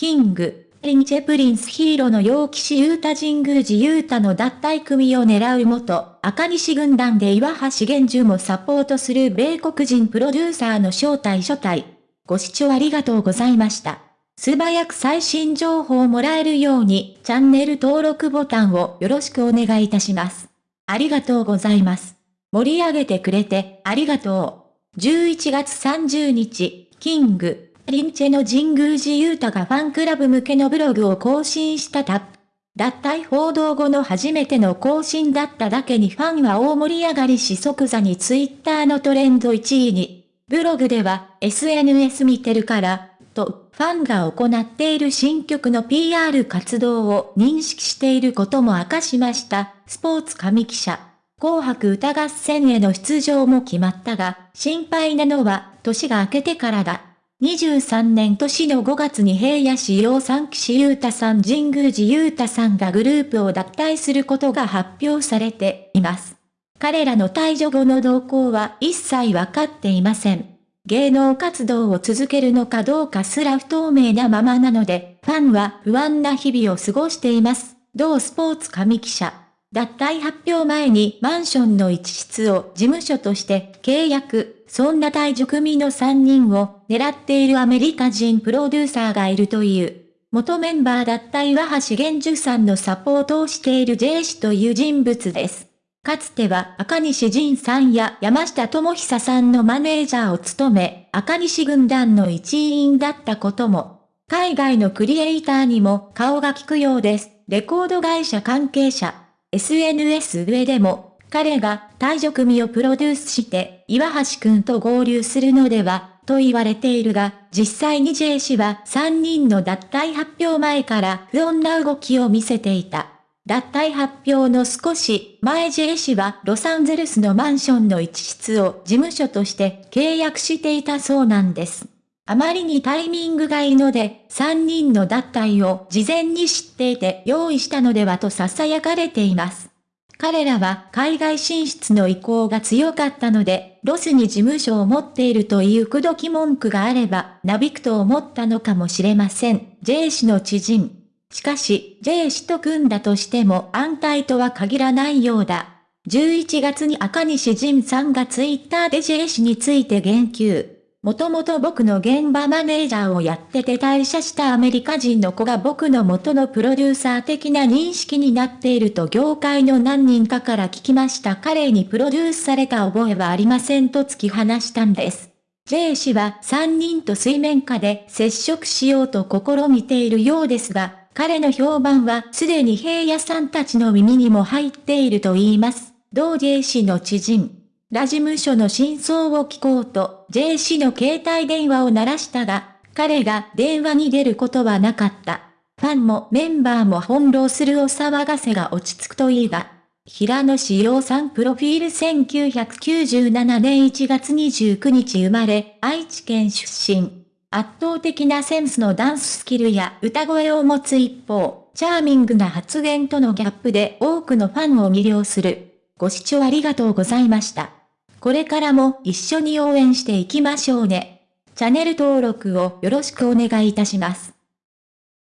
キング、リンチェプリンスヒーローの陽気士ユータ神宮寺ユータの脱退組を狙う元、赤西軍団で岩橋玄樹もサポートする米国人プロデューサーの正体初体。ご視聴ありがとうございました。素早く最新情報をもらえるように、チャンネル登録ボタンをよろしくお願いいたします。ありがとうございます。盛り上げてくれて、ありがとう。11月30日、キング、リンチェの神宮寺勇太がファンクラブ向けのブログを更新したタップ。脱退報道後の初めての更新だっただけにファンは大盛り上がりし即座にツイッターのトレンド1位に。ブログでは SNS 見てるから、とファンが行っている新曲の PR 活動を認識していることも明かしました。スポーツ神記者。紅白歌合戦への出場も決まったが、心配なのは年が明けてからだ。23年年の5月に平野市洋三岸優太さん神宮寺優太さんがグループを脱退することが発表されています。彼らの退場後の動向は一切わかっていません。芸能活動を続けるのかどうかすら不透明なままなので、ファンは不安な日々を過ごしています。同スポーツ神記者。脱退発表前にマンションの一室を事務所として契約。そんな退場組の3人を狙っているアメリカ人プロデューサーがいるという。元メンバーだった岩橋玄樹さんのサポートをしている J 氏という人物です。かつては赤西仁さんや山下智久さんのマネージャーを務め、赤西軍団の一員だったことも、海外のクリエイターにも顔が利くようです。レコード会社関係者、SNS 上でも彼が退場組をプロデュースして、岩橋くんと合流するのでは、と言われているが、実際に J 氏は3人の脱退発表前から不穏な動きを見せていた。脱退発表の少し前 J 氏はロサンゼルスのマンションの一室を事務所として契約していたそうなんです。あまりにタイミングがいいので、3人の脱退を事前に知っていて用意したのではと囁かれています。彼らは海外進出の意向が強かったので、ロスに事務所を持っているという口説き文句があれば、なびくと思ったのかもしれません。J 氏の知人。しかし、J 氏と組んだとしても安泰とは限らないようだ。11月に赤西仁さんがツイッターで J 氏について言及。もともと僕の現場マネージャーをやってて退社したアメリカ人の子が僕の元のプロデューサー的な認識になっていると業界の何人かから聞きました彼にプロデュースされた覚えはありませんと突き放したんです。J 氏は3人と水面下で接触しようと試みているようですが、彼の評判はすでに平野さんたちの耳にも入っていると言います。同 J 氏の知人。ラ事務所の真相を聞こうと J 氏の携帯電話を鳴らしたが、彼が電話に出ることはなかった。ファンもメンバーも翻弄するお騒がせが落ち着くといいが、平野志陽さんプロフィール1997年1月29日生まれ、愛知県出身。圧倒的なセンスのダンススキルや歌声を持つ一方、チャーミングな発言とのギャップで多くのファンを魅了する。ご視聴ありがとうございました。これからも一緒に応援していきましょうね。チャンネル登録をよろしくお願いいたします。